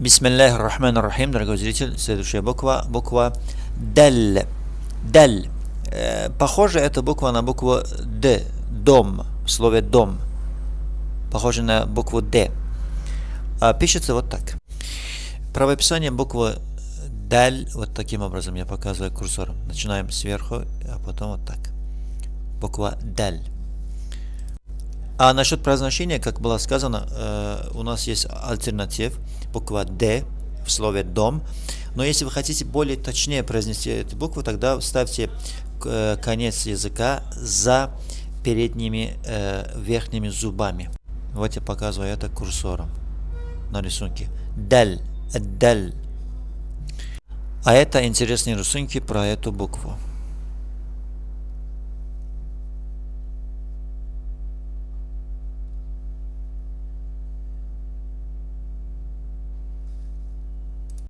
Бисмиллахи рахман рахим, дорогой зритель, следующая буква, буква Даль. Даль. Э, похоже, эта буква на букву Д, дом, в слове дом. Похоже на букву Д. А пишется вот так. Правописание буквы Даль, вот таким образом я показываю курсором. Начинаем сверху, а потом вот так. Буква Даль. А насчет произношения, как было сказано, э, у нас есть альтернатив, буква D в слове дом. Но если вы хотите более точнее произнести эту букву, тогда ставьте э, конец языка за передними э, верхними зубами. Вот я показываю это курсором на рисунке. Даль, даль. А это интересные рисунки про эту букву.